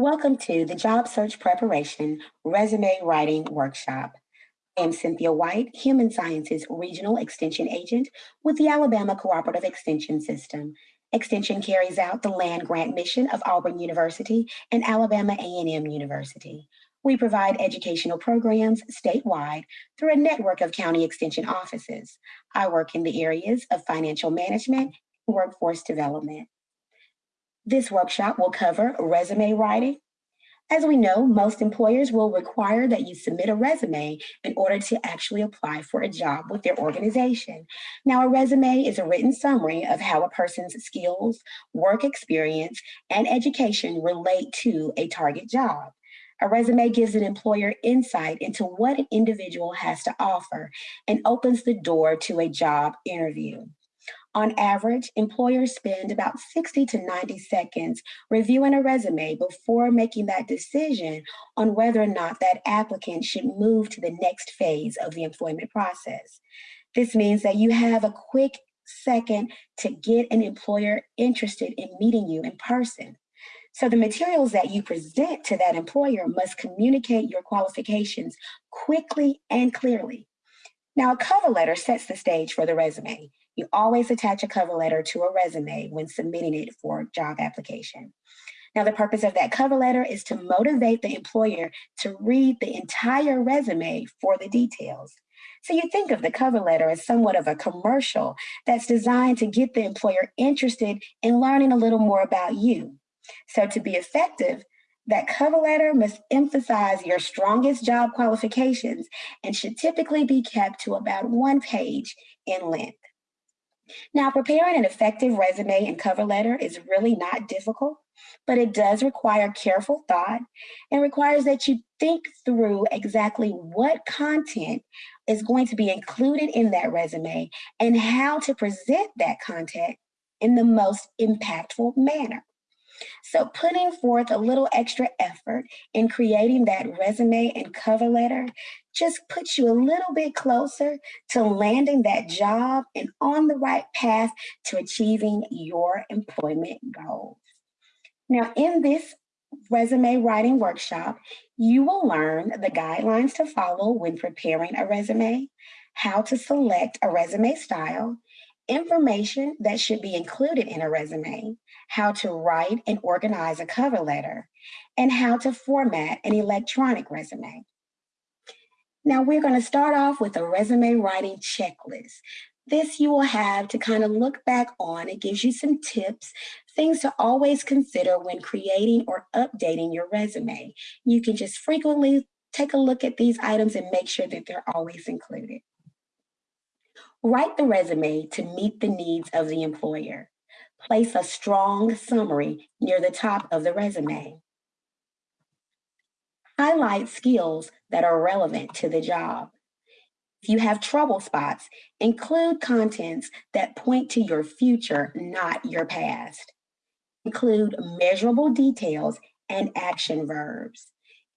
Welcome to the Job Search Preparation Resume Writing Workshop. I am Cynthia White, Human Sciences Regional Extension Agent with the Alabama Cooperative Extension System. Extension carries out the land grant mission of Auburn University and Alabama A&M University. We provide educational programs statewide through a network of county extension offices. I work in the areas of financial management and workforce development. This workshop will cover resume writing. As we know, most employers will require that you submit a resume in order to actually apply for a job with their organization. Now, a resume is a written summary of how a person's skills, work experience, and education relate to a target job. A resume gives an employer insight into what an individual has to offer and opens the door to a job interview. On average, employers spend about 60 to 90 seconds reviewing a resume before making that decision on whether or not that applicant should move to the next phase of the employment process. This means that you have a quick second to get an employer interested in meeting you in person. So the materials that you present to that employer must communicate your qualifications quickly and clearly. Now, a cover letter sets the stage for the resume. You always attach a cover letter to a resume when submitting it for a job application. Now, the purpose of that cover letter is to motivate the employer to read the entire resume for the details. So you think of the cover letter as somewhat of a commercial that's designed to get the employer interested in learning a little more about you. So to be effective, that cover letter must emphasize your strongest job qualifications and should typically be kept to about one page in length. Now, preparing an effective resume and cover letter is really not difficult, but it does require careful thought and requires that you think through exactly what content is going to be included in that resume and how to present that content in the most impactful manner. So putting forth a little extra effort in creating that resume and cover letter just puts you a little bit closer to landing that job and on the right path to achieving your employment goals. Now, in this resume writing workshop, you will learn the guidelines to follow when preparing a resume, how to select a resume style, information that should be included in a resume, how to write and organize a cover letter, and how to format an electronic resume. Now we're gonna start off with a resume writing checklist. This you will have to kind of look back on. It gives you some tips, things to always consider when creating or updating your resume. You can just frequently take a look at these items and make sure that they're always included. Write the resume to meet the needs of the employer. Place a strong summary near the top of the resume. Highlight skills that are relevant to the job. If you have trouble spots, include contents that point to your future, not your past. Include measurable details and action verbs.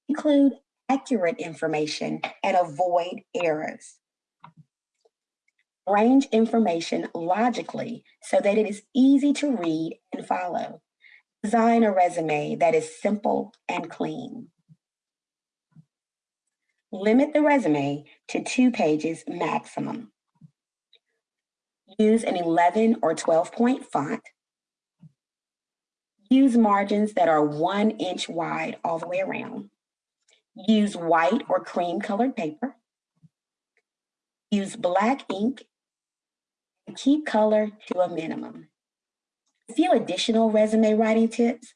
Include accurate information and avoid errors arrange information logically so that it is easy to read and follow. Design a resume that is simple and clean. Limit the resume to two pages maximum. Use an 11 or 12 point font. Use margins that are one inch wide all the way around. Use white or cream colored paper. Use black ink keep color to a minimum. A few additional resume writing tips.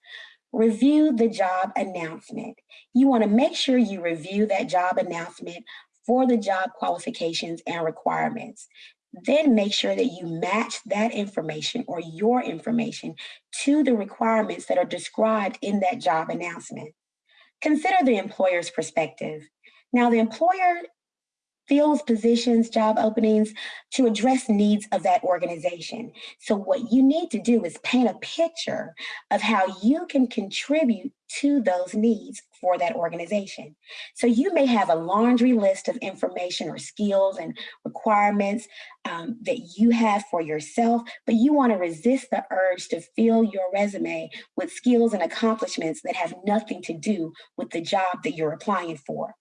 Review the job announcement. You wanna make sure you review that job announcement for the job qualifications and requirements. Then make sure that you match that information or your information to the requirements that are described in that job announcement. Consider the employer's perspective. Now the employer fills positions, job openings to address needs of that organization. So what you need to do is paint a picture of how you can contribute to those needs for that organization. So you may have a laundry list of information or skills and requirements um, that you have for yourself, but you want to resist the urge to fill your resume with skills and accomplishments that have nothing to do with the job that you're applying for.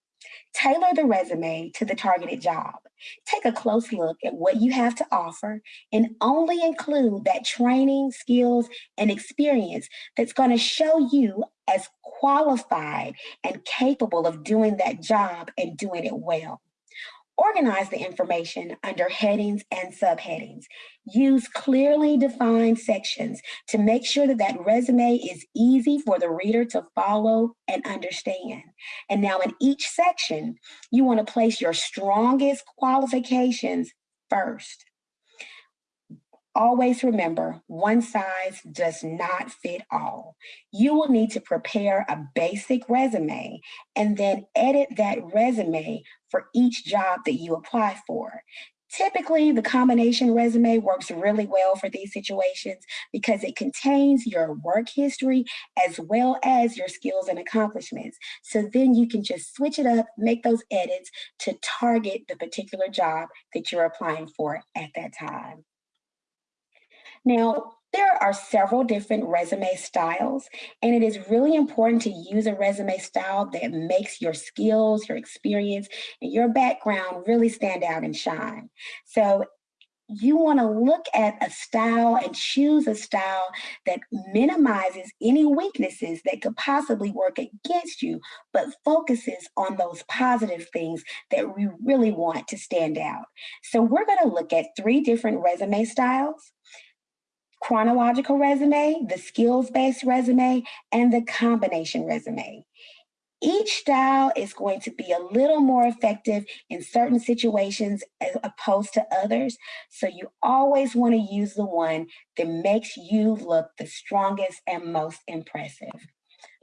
Tailor the resume to the targeted job. Take a close look at what you have to offer and only include that training, skills, and experience that's going to show you as qualified and capable of doing that job and doing it well. Organize the information under headings and subheadings. Use clearly defined sections to make sure that that resume is easy for the reader to follow and understand. And now in each section, you want to place your strongest qualifications first. Always remember, one size does not fit all. You will need to prepare a basic resume and then edit that resume for each job that you apply for. Typically, the combination resume works really well for these situations because it contains your work history as well as your skills and accomplishments. So then you can just switch it up, make those edits to target the particular job that you're applying for at that time. Now, there are several different resume styles, and it is really important to use a resume style that makes your skills, your experience, and your background really stand out and shine. So you want to look at a style and choose a style that minimizes any weaknesses that could possibly work against you, but focuses on those positive things that we really want to stand out. So we're going to look at three different resume styles chronological resume, the skills-based resume, and the combination resume. Each style is going to be a little more effective in certain situations as opposed to others. So you always want to use the one that makes you look the strongest and most impressive.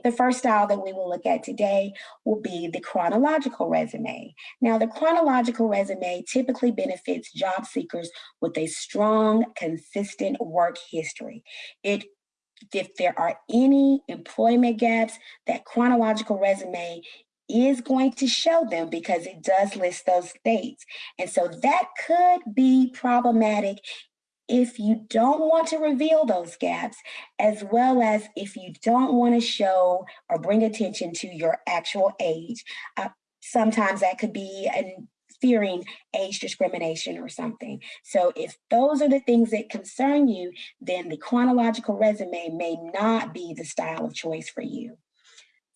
The first style that we will look at today will be the chronological resume. Now, the chronological resume typically benefits job seekers with a strong, consistent work history. It if there are any employment gaps, that chronological resume is going to show them because it does list those dates. And so that could be problematic if you don't want to reveal those gaps, as well as if you don't want to show or bring attention to your actual age. Uh, sometimes that could be an fearing age discrimination or something. So if those are the things that concern you, then the chronological resume may not be the style of choice for you.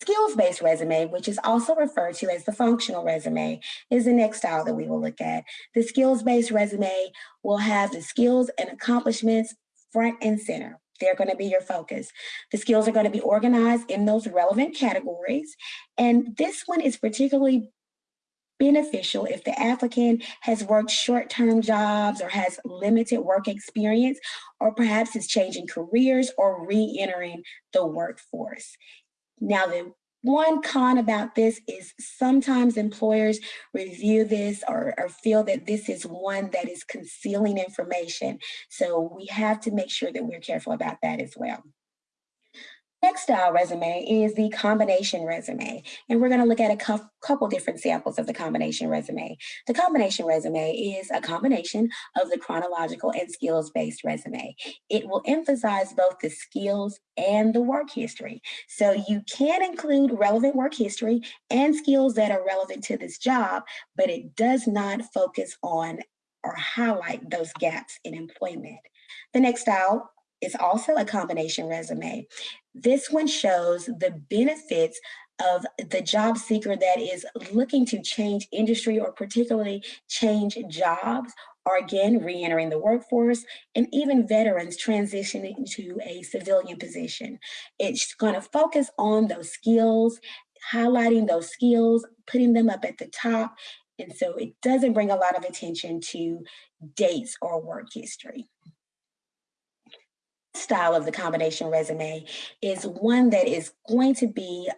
Skills-based resume, which is also referred to as the functional resume, is the next style that we will look at. The skills-based resume will have the skills and accomplishments front and center. They're going to be your focus. The skills are going to be organized in those relevant categories. And this one is particularly beneficial if the applicant has worked short-term jobs or has limited work experience, or perhaps is changing careers or re-entering the workforce. Now, the one con about this is sometimes employers review this or, or, feel that this is one that is concealing information. So we have to make sure that we're careful about that as well. Next style resume is the combination resume. And we're gonna look at a couple different samples of the combination resume. The combination resume is a combination of the chronological and skills-based resume. It will emphasize both the skills and the work history. So you can include relevant work history and skills that are relevant to this job, but it does not focus on or highlight those gaps in employment. The next style is also a combination resume. This one shows the benefits of the job seeker that is looking to change industry or particularly change jobs or again, re-entering the workforce, and even veterans transitioning to a civilian position. It's gonna focus on those skills, highlighting those skills, putting them up at the top, and so it doesn't bring a lot of attention to dates or work history style of the combination resume is one that is going to be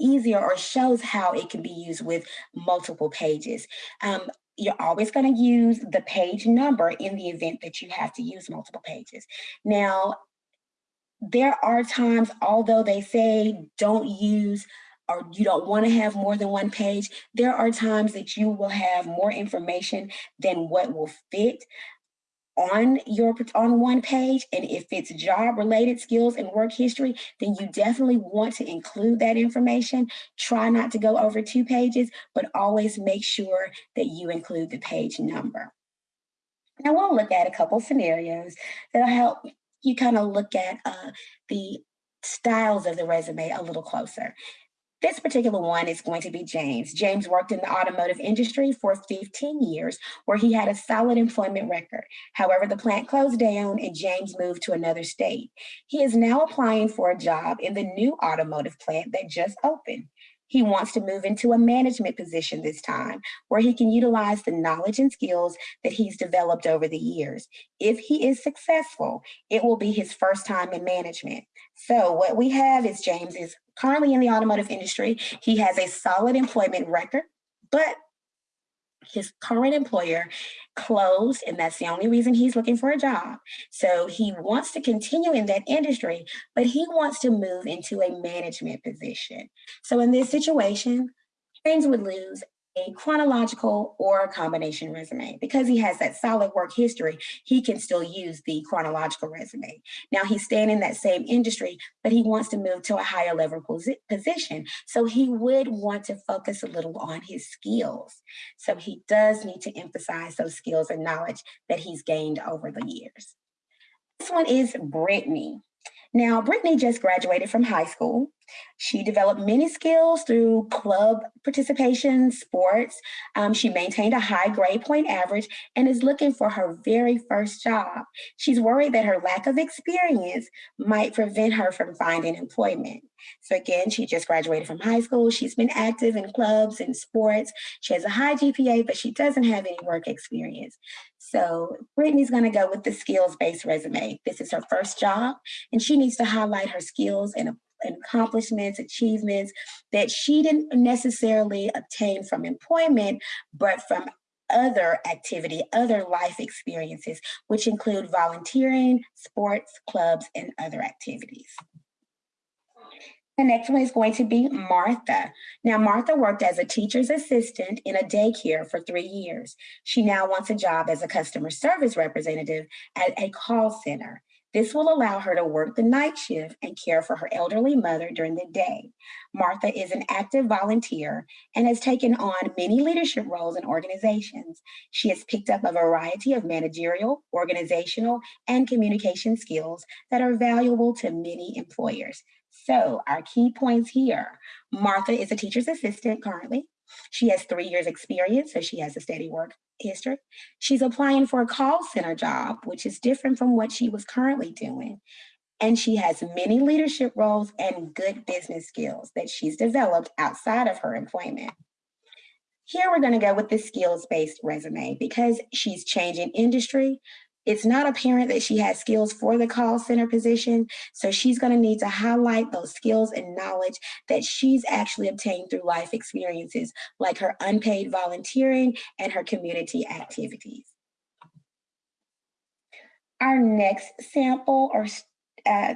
easier or shows how it can be used with multiple pages. Um, you're always going to use the page number in the event that you have to use multiple pages. Now, there are times, although they say don't use or you don't want to have more than one page, there are times that you will have more information than what will fit on your on one page and if it's job related skills and work history then you definitely want to include that information. Try not to go over two pages but always make sure that you include the page number. Now we'll look at a couple scenarios that'll help you kind of look at uh, the styles of the resume a little closer this particular one is going to be James. James worked in the automotive industry for 15 years, where he had a solid employment record. However, the plant closed down and James moved to another state. He is now applying for a job in the new automotive plant that just opened. He wants to move into a management position this time, where he can utilize the knowledge and skills that he's developed over the years. If he is successful, it will be his first time in management. So what we have is James is currently in the automotive industry. He has a solid employment record, but his current employer closed, and that's the only reason he's looking for a job. So he wants to continue in that industry, but he wants to move into a management position. So in this situation, James would lose a chronological or a combination resume. Because he has that solid work history, he can still use the chronological resume. Now he's staying in that same industry, but he wants to move to a higher level posi position. So he would want to focus a little on his skills. So he does need to emphasize those skills and knowledge that he's gained over the years. This one is Brittany. Now, Brittany just graduated from high school. She developed many skills through club participation, sports. Um, she maintained a high grade point average and is looking for her very first job. She's worried that her lack of experience might prevent her from finding employment. So again, she just graduated from high school. She's been active in clubs and sports. She has a high GPA, but she doesn't have any work experience. So Brittany's gonna go with the skills-based resume. This is her first job, and she needs to highlight her skills and accomplishments, achievements that she didn't necessarily obtain from employment, but from other activity, other life experiences, which include volunteering, sports, clubs, and other activities. The next one is going to be Martha. Now, Martha worked as a teacher's assistant in a daycare for three years. She now wants a job as a customer service representative at a call center. This will allow her to work the night shift and care for her elderly mother during the day. Martha is an active volunteer and has taken on many leadership roles in organizations. She has picked up a variety of managerial, organizational, and communication skills that are valuable to many employers. So our key points here, Martha is a teacher's assistant currently. She has three years experience, so she has a steady work history. She's applying for a call center job, which is different from what she was currently doing. And she has many leadership roles and good business skills that she's developed outside of her employment. Here we're gonna go with the skills-based resume because she's changing industry, it's not apparent that she has skills for the call center position. So she's going to need to highlight those skills and knowledge that she's actually obtained through life experiences, like her unpaid volunteering and her community activities. Our next sample or uh,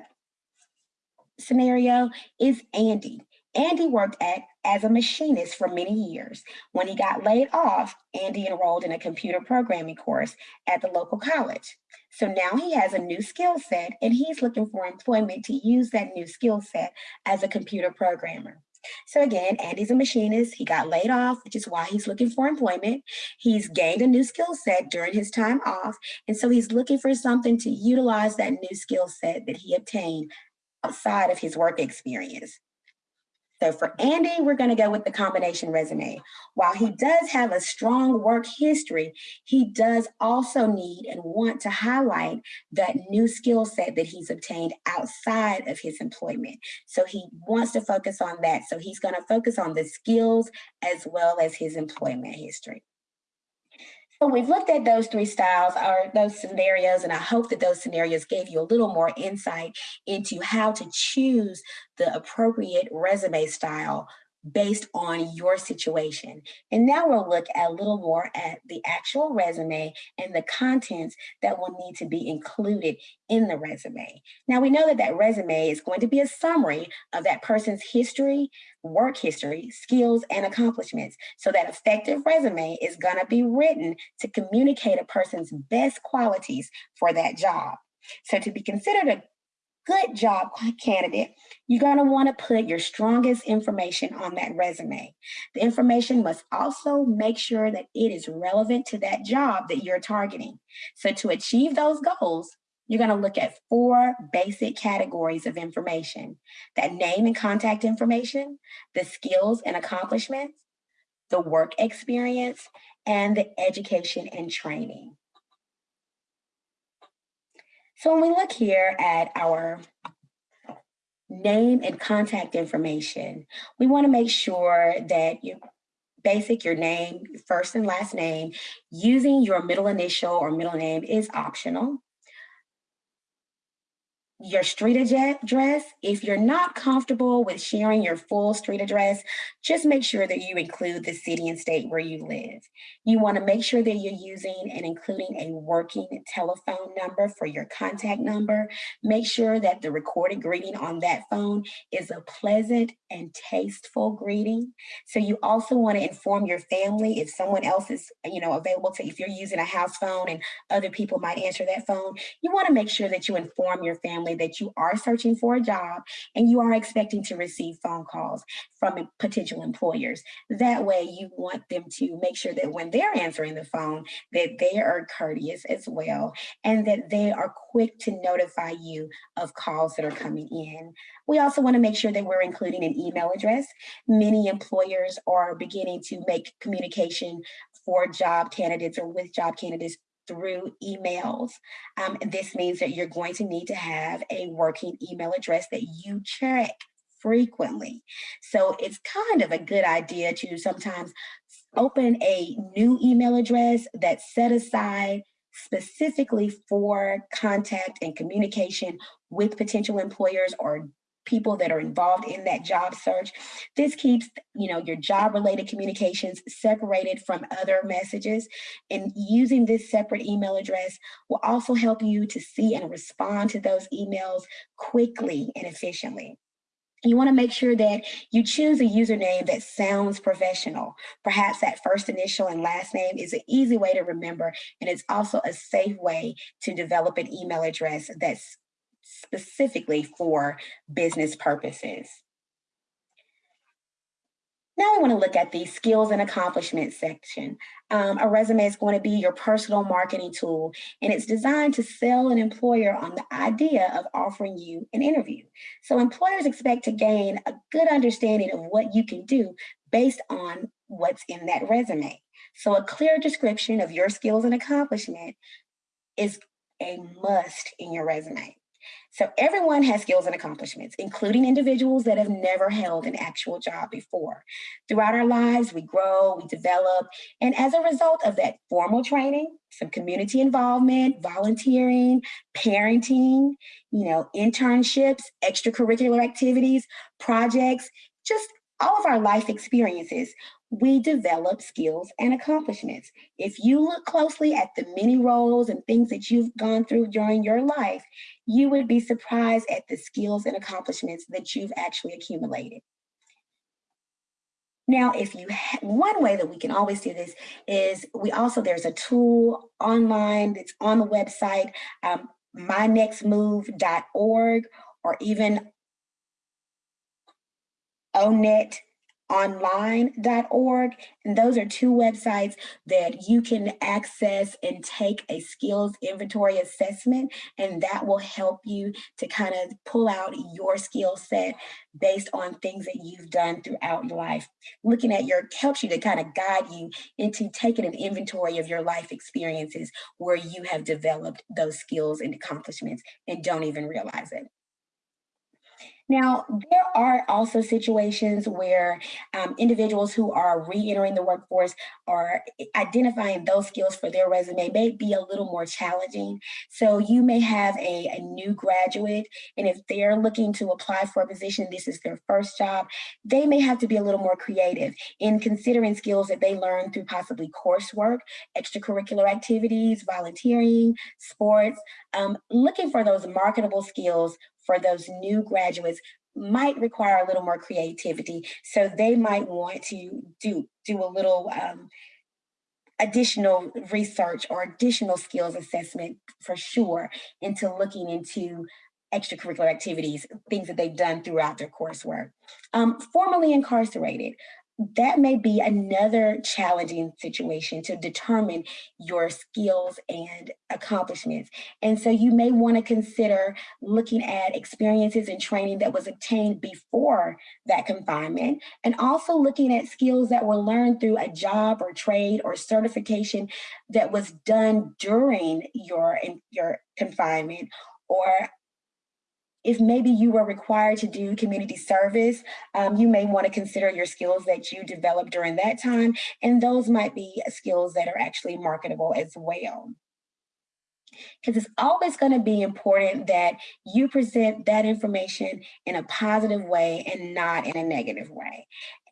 scenario is Andy. Andy worked at as a machinist for many years. When he got laid off, Andy enrolled in a computer programming course at the local college. So now he has a new skill set and he's looking for employment to use that new skill set as a computer programmer. So again, Andy's a machinist. He got laid off, which is why he's looking for employment. He's gained a new skill set during his time off. And so he's looking for something to utilize that new skill set that he obtained outside of his work experience. So for Andy, we're going to go with the combination resume. While he does have a strong work history, he does also need and want to highlight that new skill set that he's obtained outside of his employment. So he wants to focus on that. So he's going to focus on the skills as well as his employment history. So we've looked at those three styles or those scenarios, and I hope that those scenarios gave you a little more insight into how to choose the appropriate resume style based on your situation. And now we'll look a little more at the actual resume and the contents that will need to be included in the resume. Now we know that that resume is going to be a summary of that person's history, work history, skills, and accomplishments. So that effective resume is gonna be written to communicate a person's best qualities for that job. So to be considered a good job candidate, you're going to want to put your strongest information on that resume. The information must also make sure that it is relevant to that job that you're targeting. So to achieve those goals, you're going to look at four basic categories of information. That name and contact information, the skills and accomplishments, the work experience, and the education and training. So when we look here at our name and contact information, we wanna make sure that you basic, your name, first and last name, using your middle initial or middle name is optional your street address. If you're not comfortable with sharing your full street address, just make sure that you include the city and state where you live. You wanna make sure that you're using and including a working telephone number for your contact number. Make sure that the recorded greeting on that phone is a pleasant and tasteful greeting. So you also wanna inform your family if someone else is you know, available to, if you're using a house phone and other people might answer that phone, you wanna make sure that you inform your family family that you are searching for a job and you are expecting to receive phone calls from potential employers. That way you want them to make sure that when they're answering the phone, that they are courteous as well and that they are quick to notify you of calls that are coming in. We also wanna make sure that we're including an email address. Many employers are beginning to make communication for job candidates or with job candidates through emails. Um, this means that you're going to need to have a working email address that you check frequently. So it's kind of a good idea to sometimes open a new email address that's set aside specifically for contact and communication with potential employers or people that are involved in that job search. This keeps, you know, your job related communications separated from other messages and using this separate email address will also help you to see and respond to those emails quickly and efficiently. You want to make sure that you choose a username that sounds professional. Perhaps that first initial and last name is an easy way to remember, and it's also a safe way to develop an email address that's specifically for business purposes. Now we want to look at the skills and accomplishments section. Um, a resume is going to be your personal marketing tool, and it's designed to sell an employer on the idea of offering you an interview. So employers expect to gain a good understanding of what you can do based on what's in that resume. So a clear description of your skills and accomplishment is a must in your resume. So everyone has skills and accomplishments, including individuals that have never held an actual job before. Throughout our lives, we grow, we develop, and as a result of that formal training, some community involvement, volunteering, parenting, you know, internships, extracurricular activities, projects, just all of our life experiences, we develop skills and accomplishments. If you look closely at the many roles and things that you've gone through during your life, you would be surprised at the skills and accomplishments that you've actually accumulated. Now, if you one way that we can always do this is we also there's a tool online that's on the website, um, mynextmove.org or even onet online.org. And those are two websites that you can access and take a skills inventory assessment. And that will help you to kind of pull out your skill set based on things that you've done throughout your life. Looking at your helps you to kind of guide you into taking an inventory of your life experiences where you have developed those skills and accomplishments and don't even realize it. Now, there are also situations where um, individuals who are re-entering the workforce are identifying those skills for their resume may be a little more challenging. So you may have a, a new graduate, and if they're looking to apply for a position, this is their first job, they may have to be a little more creative in considering skills that they learned through possibly coursework, extracurricular activities, volunteering, sports, um, looking for those marketable skills for those new graduates might require a little more creativity. So they might want to do, do a little um, additional research or additional skills assessment for sure into looking into extracurricular activities, things that they've done throughout their coursework. Um, formerly incarcerated, that may be another challenging situation to determine your skills and accomplishments. And so you may want to consider looking at experiences and training that was obtained before that confinement, and also looking at skills that were learned through a job or trade or certification that was done during your, your confinement or if maybe you were required to do community service, um, you may want to consider your skills that you developed during that time, and those might be skills that are actually marketable as well. Because it's always going to be important that you present that information in a positive way and not in a negative way.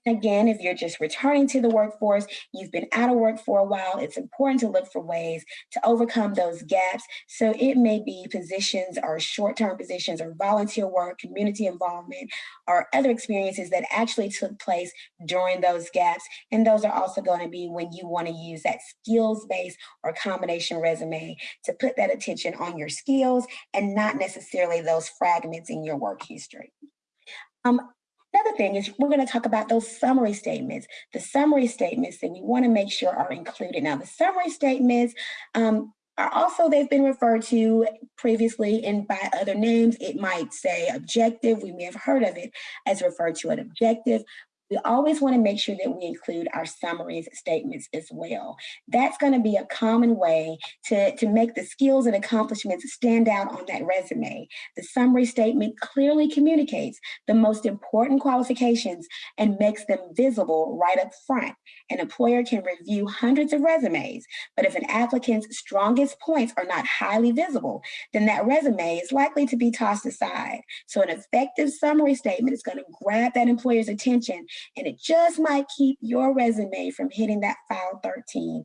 Again, if you're just returning to the workforce, you've been out of work for a while, it's important to look for ways to overcome those gaps. So it may be positions or short-term positions or volunteer work, community involvement, or other experiences that actually took place during those gaps. And those are also going to be when you want to use that skills-based or combination resume to put that attention on your skills and not necessarily those fragments in your work history. Um, Another thing is we're going to talk about those summary statements. The summary statements that we want to make sure are included. Now, the summary statements um, are also, they've been referred to previously and by other names. It might say objective. We may have heard of it as referred to an objective, we always want to make sure that we include our summaries statements as well. That's going to be a common way to, to make the skills and accomplishments stand out on that resume. The summary statement clearly communicates the most important qualifications and makes them visible right up front. An employer can review hundreds of resumes, but if an applicant's strongest points are not highly visible, then that resume is likely to be tossed aside. So an effective summary statement is going to grab that employer's attention and it just might keep your resume from hitting that file 13,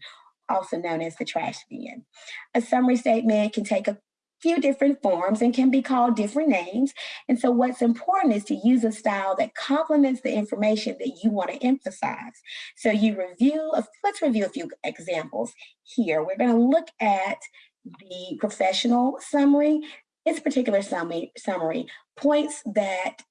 also known as the trash bin. A summary statement can take a few different forms and can be called different names. And so what's important is to use a style that complements the information that you want to emphasize. So you review, let's review a few examples here. We're going to look at the professional summary. This particular summary, summary points that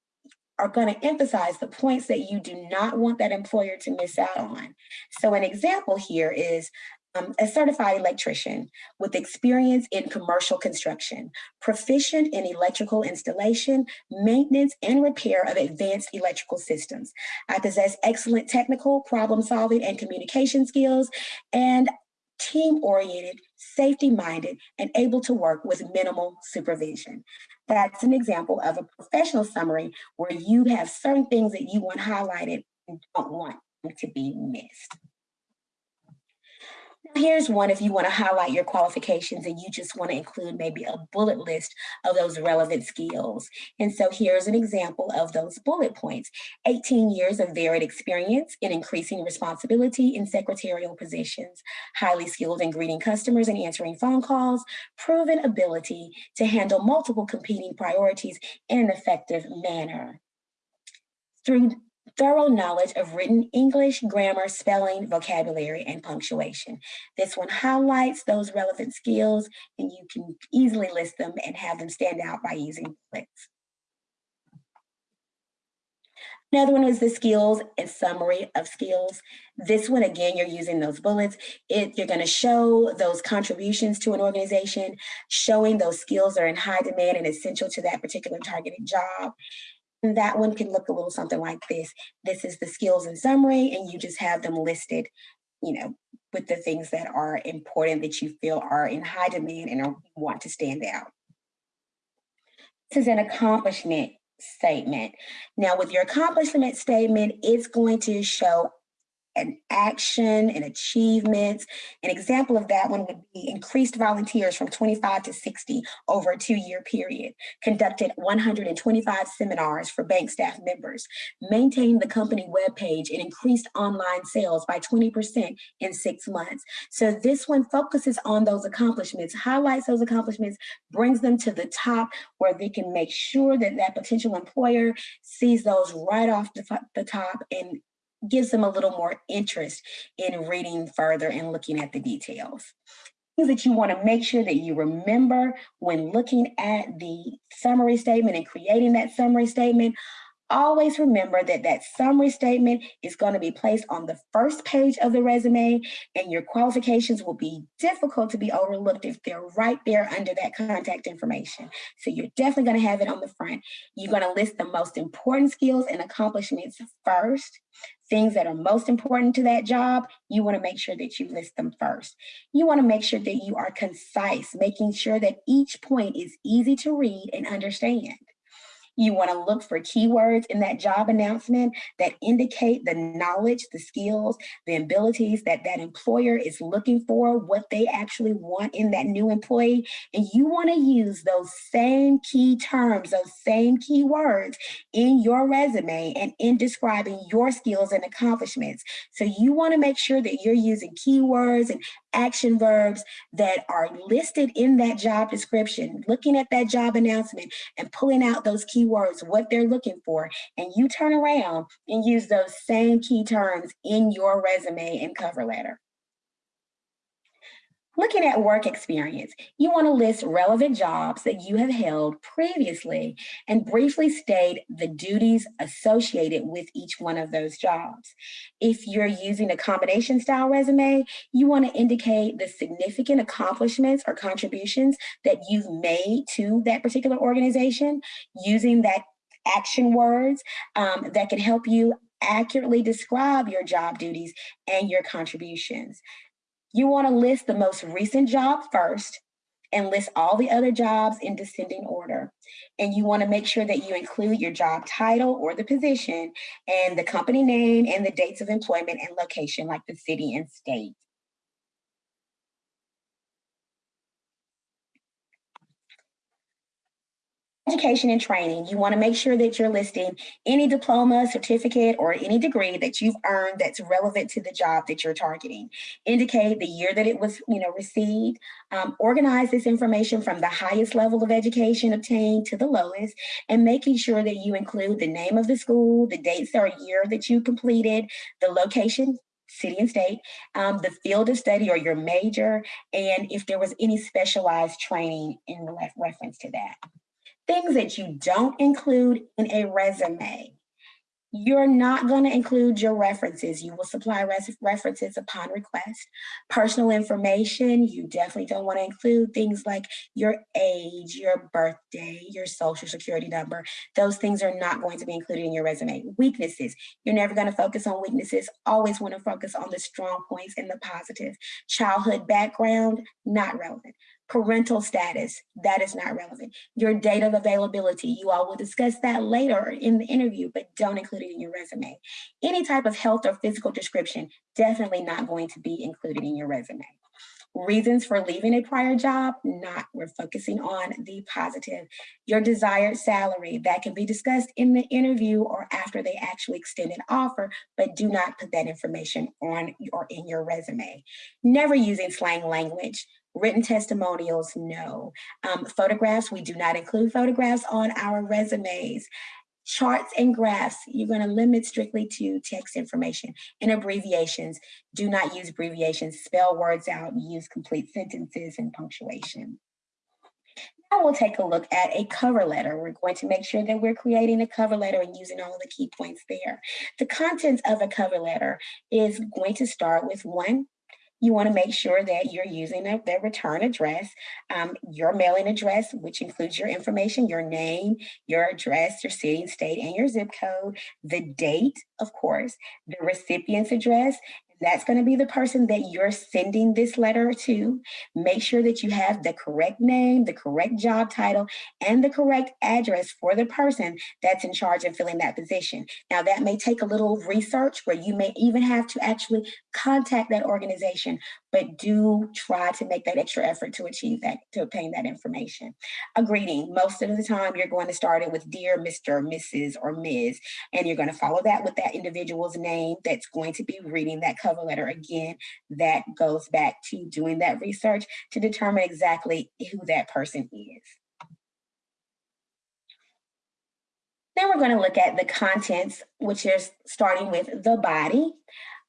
are going to emphasize the points that you do not want that employer to miss out on. So an example here is um, a certified electrician with experience in commercial construction, proficient in electrical installation, maintenance, and repair of advanced electrical systems. I possess excellent technical, problem solving, and communication skills, and team-oriented, safety-minded, and able to work with minimal supervision. That's an example of a professional summary where you have certain things that you want highlighted and don't want to be missed. Here's one if you want to highlight your qualifications and you just want to include maybe a bullet list of those relevant skills. And so here's an example of those bullet points. 18 years of varied experience in increasing responsibility in secretarial positions, highly skilled in greeting customers and answering phone calls, proven ability to handle multiple competing priorities in an effective manner. Through thorough knowledge of written English, grammar, spelling, vocabulary, and punctuation. This one highlights those relevant skills and you can easily list them and have them stand out by using bullets. Another one is the skills and summary of skills. This one, again, you're using those bullets. It, you're gonna show those contributions to an organization, showing those skills are in high demand and essential to that particular targeted job. And that one can look a little something like this. This is the skills in summary, and you just have them listed, you know, with the things that are important that you feel are in high demand and are, want to stand out. This is an accomplishment statement. Now with your accomplishment statement, it's going to show an action and achievements. An example of that one would be increased volunteers from 25 to 60 over a two-year period, conducted 125 seminars for bank staff members, maintained the company webpage and increased online sales by 20% in six months. So this one focuses on those accomplishments, highlights those accomplishments, brings them to the top where they can make sure that that potential employer sees those right off the, the top and gives them a little more interest in reading further and looking at the details. Things that you want to make sure that you remember when looking at the summary statement and creating that summary statement always remember that that summary statement is going to be placed on the first page of the resume and your qualifications will be difficult to be overlooked if they're right there under that contact information. So you're definitely going to have it on the front. You're going to list the most important skills and accomplishments first. Things that are most important to that job, you want to make sure that you list them first. You want to make sure that you are concise, making sure that each point is easy to read and understand. You want to look for keywords in that job announcement that indicate the knowledge, the skills, the abilities that that employer is looking for, what they actually want in that new employee. And you want to use those same key terms, those same keywords in your resume and in describing your skills and accomplishments. So you want to make sure that you're using keywords and action verbs that are listed in that job description, looking at that job announcement and pulling out those keywords, what they're looking for, and you turn around and use those same key terms in your resume and cover letter. Looking at work experience, you want to list relevant jobs that you have held previously and briefly state the duties associated with each one of those jobs. If you're using a combination style resume, you want to indicate the significant accomplishments or contributions that you've made to that particular organization using that action words um, that can help you accurately describe your job duties and your contributions. You want to list the most recent job first and list all the other jobs in descending order. And you want to make sure that you include your job title or the position and the company name and the dates of employment and location like the city and state. Education and training, you want to make sure that you're listing any diploma, certificate, or any degree that you've earned that's relevant to the job that you're targeting. Indicate the year that it was you know, received. Um, organize this information from the highest level of education obtained to the lowest, and making sure that you include the name of the school, the dates or year that you completed, the location, city and state, um, the field of study or your major, and if there was any specialized training in reference to that things that you don't include in a resume. You're not going to include your references. You will supply references upon request. Personal information, you definitely don't want to include things like your age, your birthday, your social security number. Those things are not going to be included in your resume. Weaknesses, you're never going to focus on weaknesses. Always want to focus on the strong points and the positive. Childhood background, not relevant parental status, that is not relevant. Your date of availability, you all will discuss that later in the interview, but don't include it in your resume. Any type of health or physical description, definitely not going to be included in your resume. Reasons for leaving a prior job, not, we're focusing on the positive. Your desired salary, that can be discussed in the interview or after they actually extend an offer, but do not put that information on or in your resume. Never using slang language. Written testimonials, no. Um, photographs, we do not include photographs on our resumes. Charts and graphs, you're going to limit strictly to text information and abbreviations. Do not use abbreviations, spell words out, use complete sentences and punctuation. Now we'll take a look at a cover letter. We're going to make sure that we're creating a cover letter and using all the key points there. The contents of a cover letter is going to start with one, you want to make sure that you're using their return address, um, your mailing address, which includes your information, your name, your address, your city and state, and your zip code, the date, of course, the recipient's address, That's going to be the person that you're sending this letter to. Make sure that you have the correct name, the correct job title, and the correct address for the person that's in charge of filling that position. Now, that may take a little research where you may even have to actually contact that organization, but do try to make that extra effort to achieve that, to obtain that information. A greeting, most of the time you're going to start it with Dear Mr., Mrs., or Ms., and you're going to follow that with that individual's name that's going to be reading that cover letter again. That goes back to doing that research to determine exactly who that person is. Then we're going to look at the contents, which is starting with the body.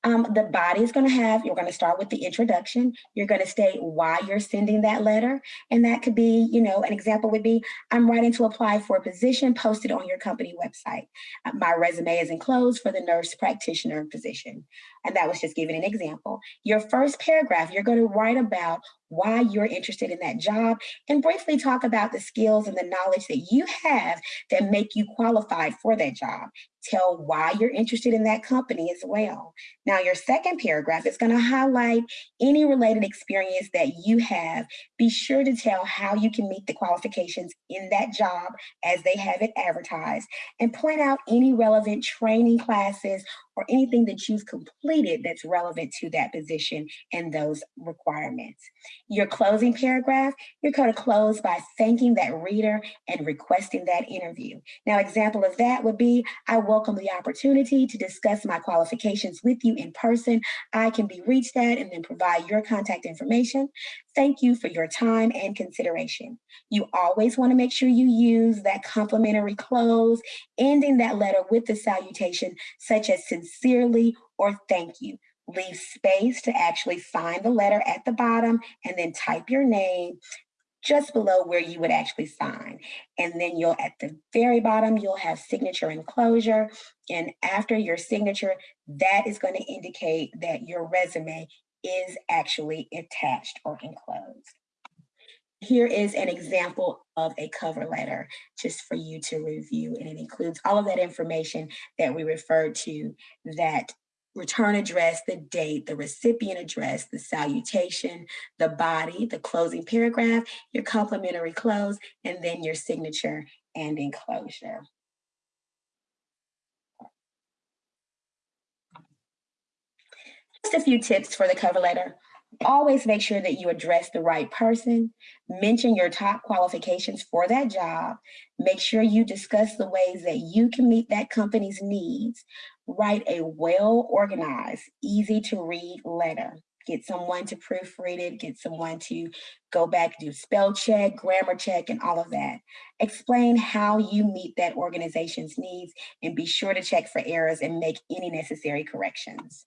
Um, the body is going to have, you're going to start with the introduction. You're going to state why you're sending that letter. And that could be, you know, an example would be, I'm writing to apply for a position posted on your company website. Uh, my resume is enclosed for the nurse practitioner position. And that was just giving an example. Your first paragraph, you're going to write about why you're interested in that job and briefly talk about the skills and the knowledge that you have that make you qualified for that job. Tell why you're interested in that company as well. Now, your second paragraph is going to highlight any related experience that you have. Be sure to tell how you can meet the qualifications in that job as they have it advertised and point out any relevant training classes or anything that you've completed that's relevant to that position and those requirements. Your closing paragraph, you're going to close by thanking that reader and requesting that interview. Now, example of that would be, I welcome the opportunity to discuss my qualifications with you in person. I can be reached at and then provide your contact information. Thank you for your time and consideration. You always want to make sure you use that complimentary close, ending that letter with the salutation, such as sincerely or thank you. Leave space to actually sign the letter at the bottom and then type your name just below where you would actually sign. And then you'll, at the very bottom, you'll have signature and enclosure. And after your signature, that is going to indicate that your resume is actually attached or enclosed. Here is an example of a cover letter just for you to review. And it includes all of that information that we referred to that return address, the date, the recipient address, the salutation, the body, the closing paragraph, your complimentary close, and then your signature and enclosure. Just a few tips for the cover letter. Always make sure that you address the right person, mention your top qualifications for that job, make sure you discuss the ways that you can meet that company's needs, write a well-organized, easy to read letter. Get someone to proofread it, get someone to go back, do spell check, grammar check, and all of that. Explain how you meet that organization's needs and be sure to check for errors and make any necessary corrections.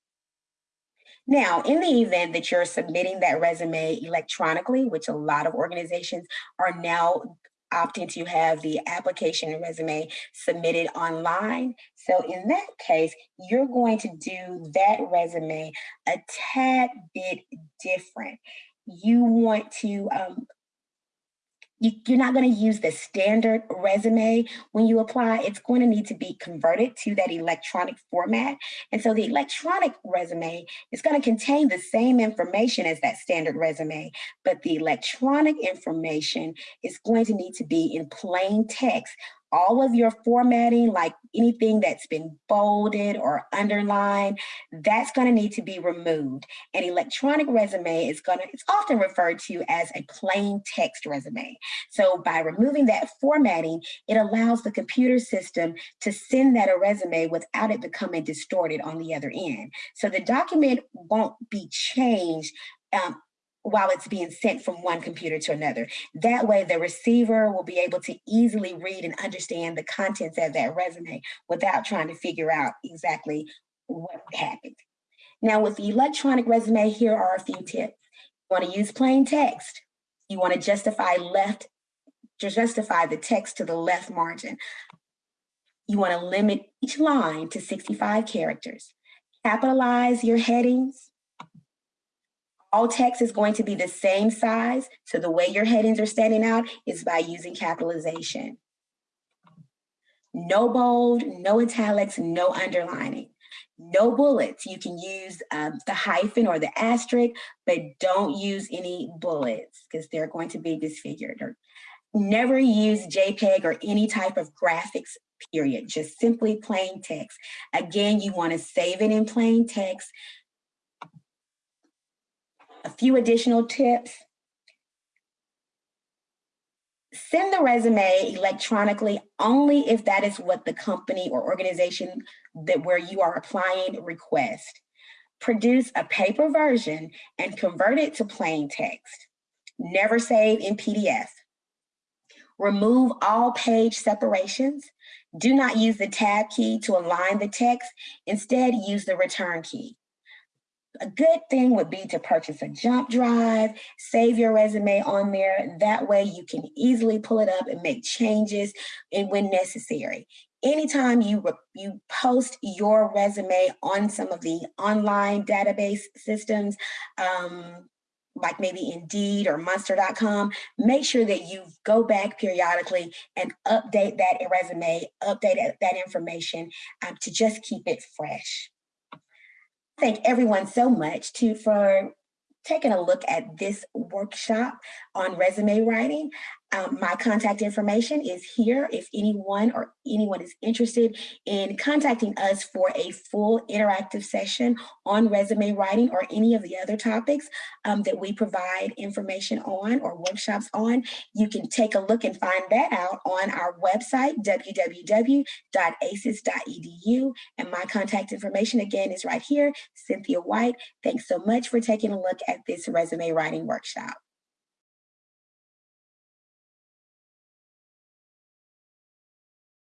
Now, in the event that you're submitting that resume electronically, which a lot of organizations are now opting to have the application and resume submitted online. So in that case, you're going to do that resume a tad bit different. You want to um, you, are not going to use the standard resume when you apply. It's going to need to be converted to that electronic format. And so the electronic resume is going to contain the same information as that standard resume, but the electronic information is going to need to be in plain text all of your formatting, like anything that's been bolded or underlined, that's going to need to be removed. An electronic resume is going to, it's often referred to as a plain text resume. So by removing that formatting, it allows the computer system to send that a resume without it becoming distorted on the other end. So the document won't be changed um, while it's being sent from one computer to another. That way the receiver will be able to easily read and understand the contents of that resume without trying to figure out exactly what happened. Now with the electronic resume, here are a few tips. You wanna use plain text. You wanna justify left, justify the text to the left margin. You wanna limit each line to 65 characters. Capitalize your headings, all text is going to be the same size. So the way your headings are standing out is by using capitalization. No bold, no italics, no underlining. No bullets. You can use um, the hyphen or the asterisk, but don't use any bullets because they're going to be disfigured. Or never use JPEG or any type of graphics, period. Just simply plain text. Again, you want to save it in plain text. A few additional tips send the resume electronically only if that is what the company or organization that where you are applying request. Produce a paper version and convert it to plain text. Never save in PDF. Remove all page separations. Do not use the tab key to align the text. Instead, use the return key a good thing would be to purchase a jump drive, save your resume on there. That way you can easily pull it up and make changes and when necessary. Anytime you, you post your resume on some of the online database systems, um, like maybe Indeed or Monster.com, make sure that you go back periodically and update that resume, update that information um, to just keep it fresh thank everyone so much to for taking a look at this workshop on resume writing. Um, my contact information is here if anyone or anyone is interested in contacting us for a full interactive session on resume writing or any of the other topics um, that we provide information on or workshops on. You can take a look and find that out on our website, www.aces.edu. And my contact information again is right here, Cynthia White. Thanks so much for taking a look at this resume writing workshop.